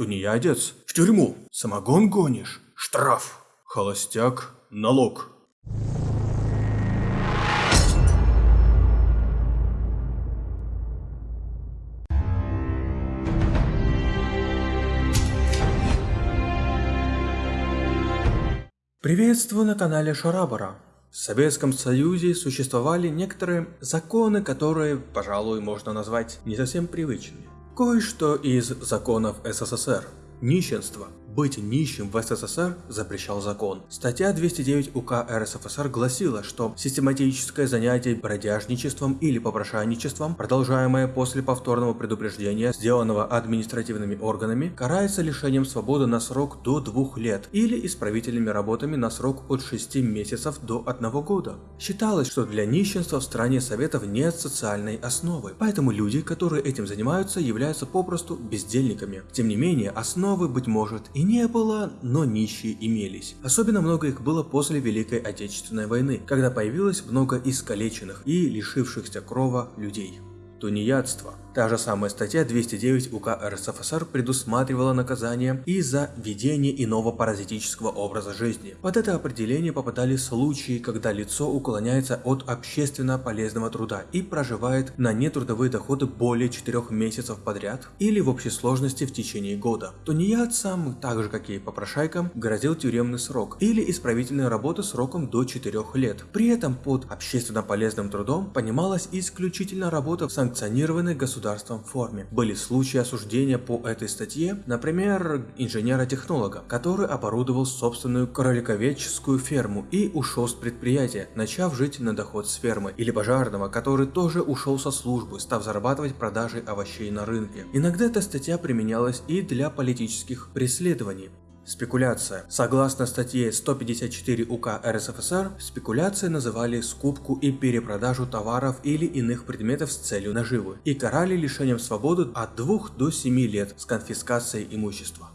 Тунеядец – в тюрьму. Самогон гонишь – штраф. Холостяк – налог. Приветствую на канале Шарабара. В Советском Союзе существовали некоторые законы, которые, пожалуй, можно назвать не совсем привычными. Кое-что из законов СССР. Нищенство быть нищим в СССР запрещал закон. Статья 209 УК РСФСР гласила, что систематическое занятие бродяжничеством или попрошайничеством, продолжаемое после повторного предупреждения, сделанного административными органами, карается лишением свободы на срок до двух лет или исправительными работами на срок от 6 месяцев до 1 года. Считалось, что для нищенства в стране Советов нет социальной основы, поэтому люди, которые этим занимаются, являются попросту бездельниками. Тем не менее, основы, быть может, и не было, но нищие имелись. Особенно много их было после Великой Отечественной войны, когда появилось много искалеченных и лишившихся крова людей. Тунеядство Та же самая статья 209 УК РСФСР предусматривала наказание и за ведение иного паразитического образа жизни. Под это определение попадали случаи, когда лицо уклоняется от общественно полезного труда и проживает на нетрудовые доходы более 4 месяцев подряд или в общей сложности в течение года. Тунеядцам, так же как и попрошайкам, грозил тюремный срок или исправительная работа сроком до 4 лет. При этом под общественно полезным трудом понималась исключительно работа в санкционированной государственной государством форме. Были случаи осуждения по этой статье, например, инженера-технолога, который оборудовал собственную кроликоведческую ферму и ушел с предприятия, начав жить на доход с фермы, или пожарного, который тоже ушел со службы, став зарабатывать продажей овощей на рынке. Иногда эта статья применялась и для политических преследований. Спекуляция. Согласно статье 154 УК РСФСР, спекуляцией называли скупку и перепродажу товаров или иных предметов с целью наживы и карали лишением свободы от 2 до 7 лет с конфискацией имущества.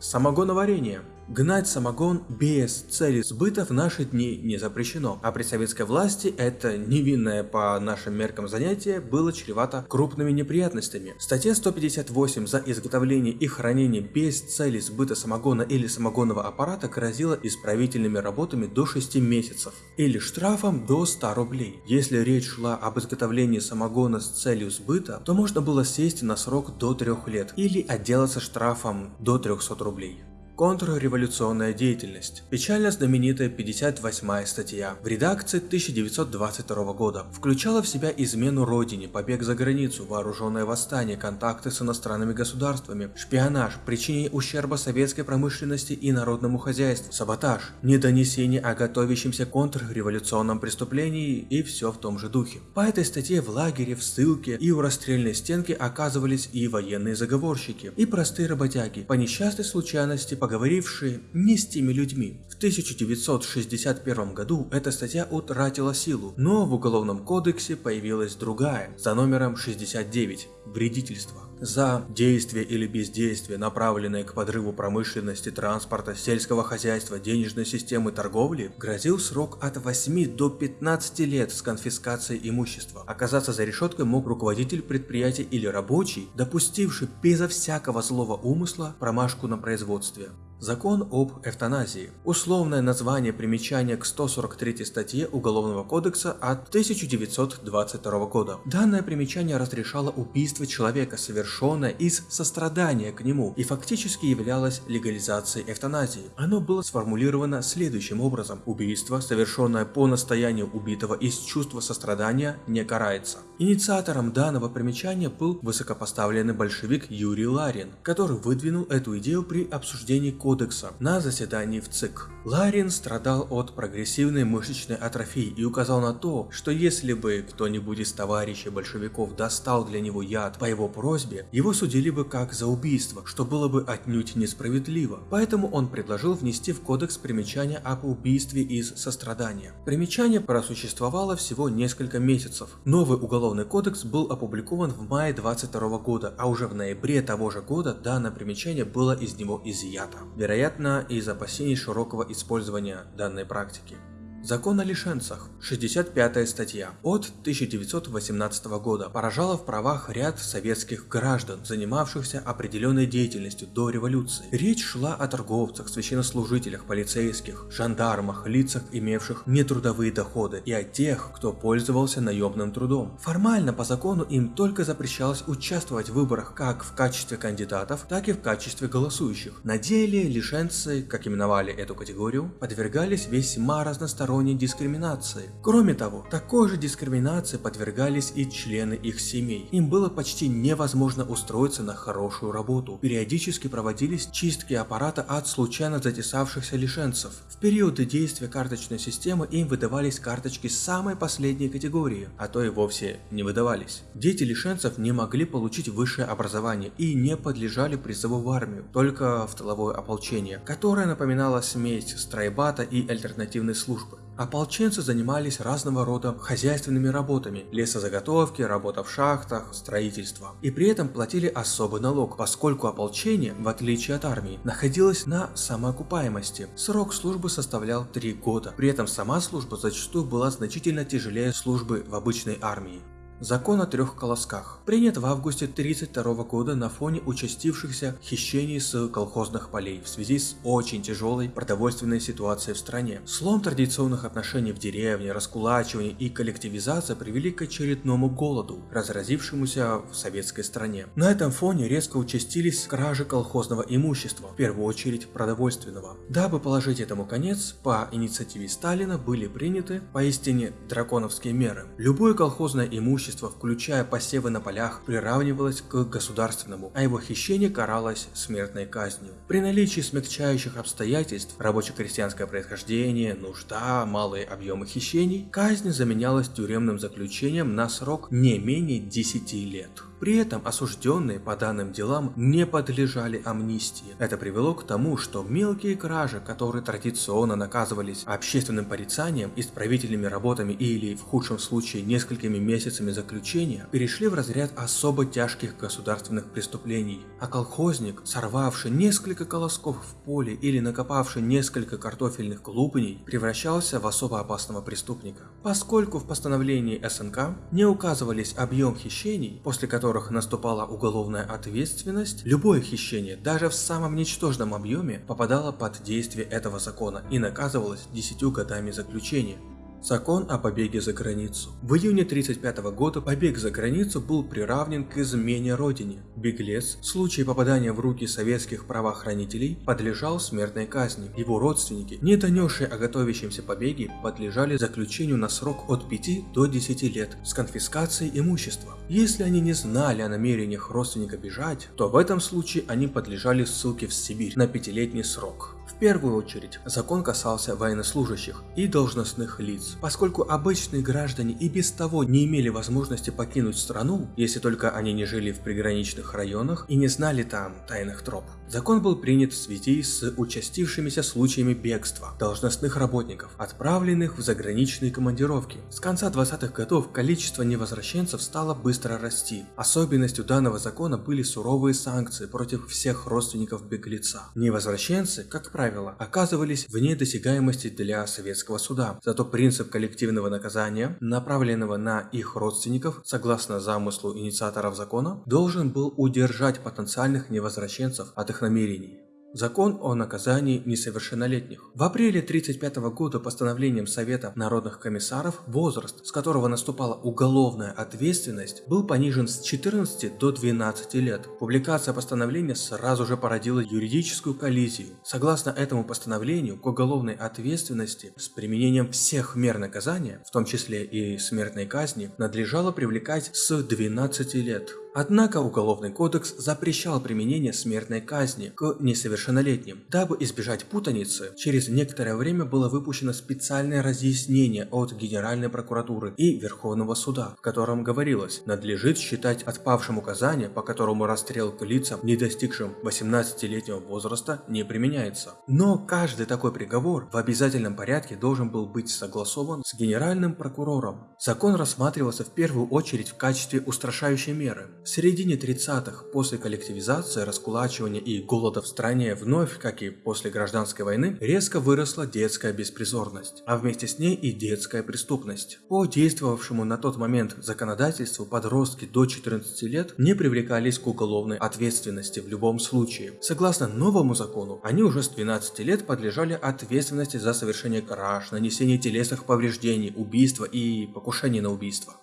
Самогоноварение. Гнать самогон без цели сбыта в наши дни не запрещено, а при советской власти это невинное по нашим меркам занятие было чревато крупными неприятностями. Статья 158 за изготовление и хранение без цели сбыта самогона или самогонного аппарата грозила исправительными работами до 6 месяцев или штрафом до 100 рублей. Если речь шла об изготовлении самогона с целью сбыта, то можно было сесть на срок до 3 лет или отделаться штрафом до 300 рублей. Контрреволюционная деятельность. Печально знаменитая 58 статья в редакции 1922 года включала в себя измену родине, побег за границу, вооруженное восстание, контакты с иностранными государствами, шпионаж, причинение ущерба советской промышленности и народному хозяйству, саботаж, недонесение о готовящемся контрреволюционном преступлении и все в том же духе. По этой статье в лагере, в ссылке и у расстрельной стенки оказывались и военные заговорщики, и простые работяги, по несчастной случайности поговорившие не с теми людьми. В 1961 году эта статья утратила силу, но в Уголовном кодексе появилась другая, за номером 69 – вредительство. За действие или бездействие, направленное к подрыву промышленности, транспорта, сельского хозяйства, денежной системы торговли, грозил срок от 8 до 15 лет с конфискацией имущества. Оказаться за решеткой мог руководитель предприятия или рабочий, допустивший безо всякого злого умысла промашку на производстве. Закон об эвтаназии. Условное название примечания к 143 статье Уголовного кодекса от 1922 года. Данное примечание разрешало убийство человека, совершенное из сострадания к нему, и фактически являлось легализацией эвтаназии. Оно было сформулировано следующим образом. Убийство, совершенное по настоянию убитого из чувства сострадания, не карается. Инициатором данного примечания был высокопоставленный большевик Юрий Ларин, который выдвинул эту идею при обсуждении кодекса кодекса на заседании в ЦИК. Ларин страдал от прогрессивной мышечной атрофии и указал на то, что если бы кто-нибудь из товарищей большевиков достал для него яд по его просьбе, его судили бы как за убийство, что было бы отнюдь несправедливо. Поэтому он предложил внести в кодекс примечание об убийстве из сострадания. Примечание просуществовало всего несколько месяцев. Новый уголовный кодекс был опубликован в мае 22 года, а уже в ноябре того же года данное примечание было из него изъято вероятно из опасений широкого использования данной практики. Закон о лишенцах, 65 статья, от 1918 года, поражала в правах ряд советских граждан, занимавшихся определенной деятельностью до революции. Речь шла о торговцах, священнослужителях, полицейских, жандармах, лицах, имевших нетрудовые доходы, и о тех, кто пользовался наемным трудом. Формально по закону им только запрещалось участвовать в выборах как в качестве кандидатов, так и в качестве голосующих. На деле лишенцы, как именовали эту категорию, подвергались весьма разносторонним разносторонней дискриминации. Кроме того, такой же дискриминации подвергались и члены их семей. Им было почти невозможно устроиться на хорошую работу. Периодически проводились чистки аппарата от случайно затесавшихся лишенцев. В периоды действия карточной системы им выдавались карточки самой последней категории, а то и вовсе не выдавались. Дети лишенцев не могли получить высшее образование и не подлежали призыву в армию, только в тыловое ополчение, которое напоминало смесь стройбата и альтернативной службы. Ополченцы занимались разного рода хозяйственными работами, лесозаготовки, работа в шахтах, строительство. И при этом платили особый налог, поскольку ополчение, в отличие от армии, находилось на самоокупаемости. Срок службы составлял 3 года. При этом сама служба зачастую была значительно тяжелее службы в обычной армии. Закон о трех колосках принят в августе 1932 года на фоне участившихся хищений с колхозных полей в связи с очень тяжелой продовольственной ситуацией в стране. Слом традиционных отношений в деревне, раскулачивание и коллективизация привели к очередному голоду, разразившемуся в советской стране. На этом фоне резко участились кражи колхозного имущества, в первую очередь продовольственного. Дабы положить этому конец, по инициативе Сталина были приняты поистине драконовские меры. Любое колхозное имущество имущество, включая посевы на полях, приравнивалось к государственному, а его хищение каралось смертной казнью. При наличии смягчающих обстоятельств, рабоче-крестьянское происхождение, нужда, малые объемы хищений, казнь заменялась тюремным заключением на срок не менее 10 лет. При этом осужденные по данным делам не подлежали амнистии. Это привело к тому, что мелкие кражи, которые традиционно наказывались общественным порицанием, исправительными работами или, в худшем случае, несколькими месяцами заключения, перешли в разряд особо тяжких государственных преступлений. А колхозник, сорвавший несколько колосков в поле или накопавший несколько картофельных клубней, превращался в особо опасного преступника. Поскольку в постановлении СНК не указывались объем хищений, после которых которых наступала уголовная ответственность, любое хищение, даже в самом ничтожном объеме, попадало под действие этого закона и наказывалось 10 годами заключения. Закон о побеге за границу. В июне 1935 года побег за границу был приравнен к измене родине. Беглец, в случае попадания в руки советских правоохранителей, подлежал смертной казни. Его родственники, не донесшие о готовящемся побеге, подлежали заключению на срок от 5 до 10 лет с конфискацией имущества. Если они не знали о намерениях родственника бежать, то в этом случае они подлежали ссылке в Сибирь на пятилетний срок. В первую очередь, закон касался военнослужащих и должностных лиц, поскольку обычные граждане и без того не имели возможности покинуть страну, если только они не жили в приграничных районах и не знали там тайных троп. Закон был принят в связи с участившимися случаями бегства должностных работников, отправленных в заграничные командировки. С конца 20-х годов количество невозвращенцев стало быстро расти. Особенностью данного закона были суровые санкции против всех родственников беглеца. Невозвращенцы, как правило, оказывались вне досягаемости для советского суда. Зато принцип коллективного наказания, направленного на их родственников, согласно замыслу инициаторов закона, должен был удержать потенциальных невозвращенцев от их намерений. Закон о наказании несовершеннолетних. В апреле 1935 года постановлением Совета народных комиссаров возраст, с которого наступала уголовная ответственность, был понижен с 14 до 12 лет. Публикация постановления сразу же породила юридическую коллизию. Согласно этому постановлению, к уголовной ответственности с применением всех мер наказания, в том числе и смертной казни, надлежало привлекать с 12 лет. Однако Уголовный кодекс запрещал применение смертной казни к несовершеннолетним. Дабы избежать путаницы, через некоторое время было выпущено специальное разъяснение от Генеральной прокуратуры и Верховного суда, в котором говорилось, надлежит считать отпавшим указание, по которому расстрел к лицам, не достигшим 18-летнего возраста, не применяется. Но каждый такой приговор в обязательном порядке должен был быть согласован с Генеральным прокурором. Закон рассматривался в первую очередь в качестве устрашающей меры. В середине 30-х, после коллективизации, раскулачивания и голода в стране, вновь, как и после гражданской войны, резко выросла детская беспризорность, а вместе с ней и детская преступность. По действовавшему на тот момент законодательству подростки до 14 лет не привлекались к уголовной ответственности в любом случае. Согласно новому закону, они уже с 12 лет подлежали ответственности за совершение краж, нанесение телесных повреждений, убийства и покушение на убийство.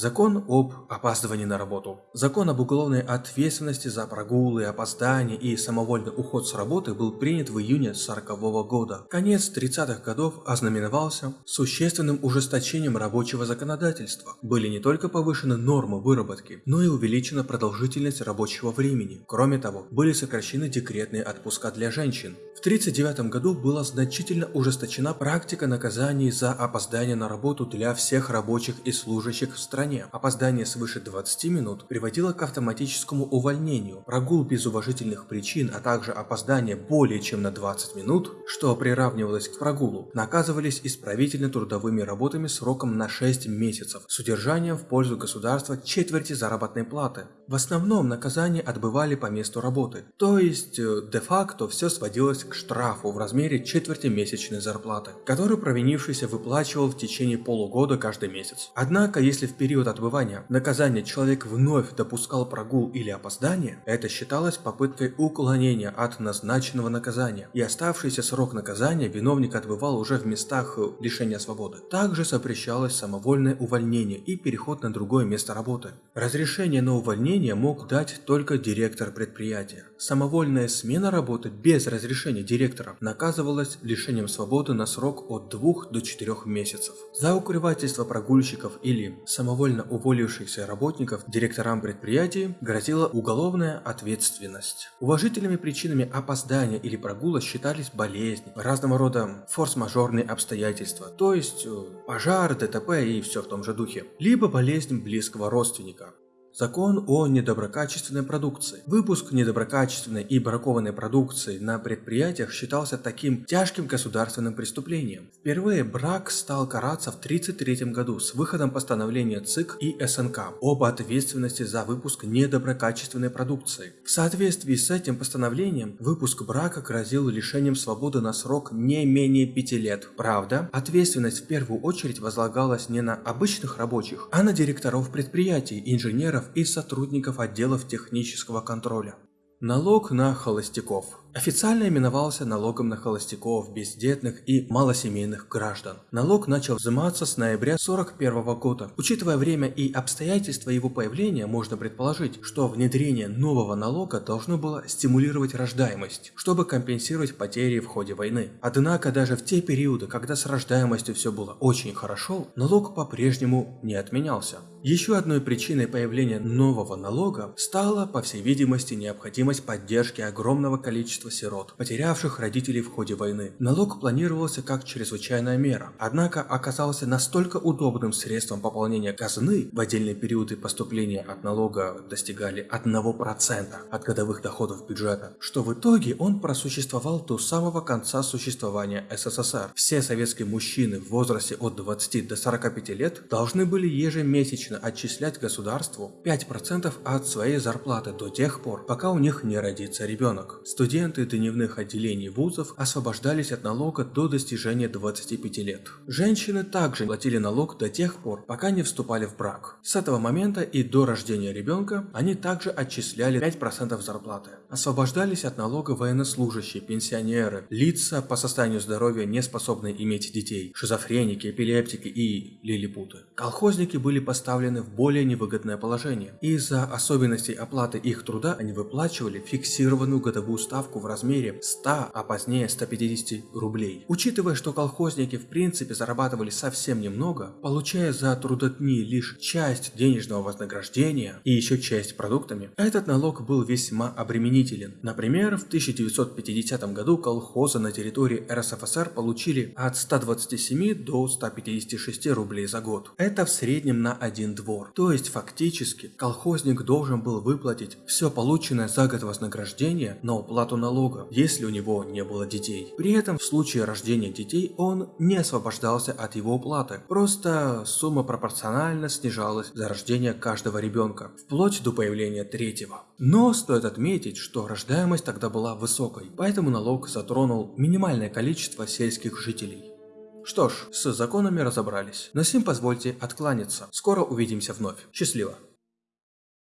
Закон об опаздывании на работу. Закон об уголовной ответственности за прогулы, опоздания и самовольный уход с работы был принят в июне 40 года. Конец 30-х годов ознаменовался существенным ужесточением рабочего законодательства. Были не только повышены нормы выработки, но и увеличена продолжительность рабочего времени. Кроме того, были сокращены декретные отпуска для женщин. В 1939 году была значительно ужесточена практика наказаний за опоздание на работу для всех рабочих и служащих в стране стране опоздание свыше 20 минут приводило к автоматическому увольнению, прогул без уважительных причин, а также опоздание более чем на 20 минут, что приравнивалось к прогулу, наказывались исправительно-трудовыми работами сроком на 6 месяцев с удержанием в пользу государства четверти заработной платы. В основном наказание отбывали по месту работы, то есть э, де-факто все сводилось к штрафу в размере четверти месячной зарплаты, который провинившийся выплачивал в течение полугода каждый месяц. Однако, если в период период отбывания наказания человек вновь допускал прогул или опоздание, это считалось попыткой уклонения от назначенного наказания, и оставшийся срок наказания виновник отбывал уже в местах лишения свободы. Также запрещалось самовольное увольнение и переход на другое место работы. Разрешение на увольнение мог дать только директор предприятия. Самовольная смена работы без разрешения директора наказывалась лишением свободы на срок от 2 до 4 месяцев. За укрывательство прогульщиков или самовольное добровольно уволившихся работников директорам предприятий грозила уголовная ответственность. Уважительными причинами опоздания или прогула считались болезни, разного рода форс-мажорные обстоятельства, то есть э, пожар, ДТП и все в том же духе, либо болезнь близкого родственника. Закон о недоброкачественной продукции. Выпуск недоброкачественной и бракованной продукции на предприятиях считался таким тяжким государственным преступлением. Впервые брак стал караться в 1933 году с выходом постановления ЦИК и СНК об ответственности за выпуск недоброкачественной продукции. В соответствии с этим постановлением, выпуск брака грозил лишением свободы на срок не менее 5 лет. Правда, ответственность в первую очередь возлагалась не на обычных рабочих, а на директоров предприятий, инженеров и сотрудников отделов технического контроля. Налог на холостяков. Официально именовался налогом на холостяков, бездетных и малосемейных граждан. Налог начал взиматься с ноября 1941 года. Учитывая время и обстоятельства его появления, можно предположить, что внедрение нового налога должно было стимулировать рождаемость, чтобы компенсировать потери в ходе войны. Однако даже в те периоды, когда с рождаемостью все было очень хорошо, налог по-прежнему не отменялся. Еще одной причиной появления нового налога стала, по всей видимости, необходимость поддержки огромного количества количество сирот, потерявших родителей в ходе войны. Налог планировался как чрезвычайная мера, однако оказался настолько удобным средством пополнения казны, в отдельные периоды поступления от налога достигали 1% от годовых доходов бюджета, что в итоге он просуществовал до самого конца существования СССР. Все советские мужчины в возрасте от 20 до 45 лет должны были ежемесячно отчислять государству 5% от своей зарплаты до тех пор, пока у них не родится ребенок. Студент студенты дневных отделений вузов освобождались от налога до достижения 25 лет. Женщины также платили налог до тех пор, пока не вступали в брак. С этого момента и до рождения ребенка они также отчисляли 5% зарплаты. Освобождались от налога военнослужащие, пенсионеры, лица по состоянию здоровья не способные иметь детей, шизофреники, эпилептики и лилипуты. Колхозники были поставлены в более невыгодное положение. Из-за особенностей оплаты их труда они выплачивали фиксированную годовую ставку в размере 100, а позднее 150 рублей. Учитывая, что колхозники в принципе зарабатывали совсем немного, получая за трудодни лишь часть денежного вознаграждения и еще часть продуктами, этот налог был весьма обременителен. Например, в 1950 году колхозы на территории РСФСР получили от 127 до 156 рублей за год. Это в среднем на один двор. То есть фактически колхозник должен был выплатить все полученное за год вознаграждение на уплату налога налога, если у него не было детей. При этом в случае рождения детей он не освобождался от его уплаты, просто сумма пропорционально снижалась за рождение каждого ребенка, вплоть до появления третьего. Но стоит отметить, что рождаемость тогда была высокой, поэтому налог затронул минимальное количество сельских жителей. Что ж, с законами разобрались. На сим позвольте откланяться. Скоро увидимся вновь. Счастливо.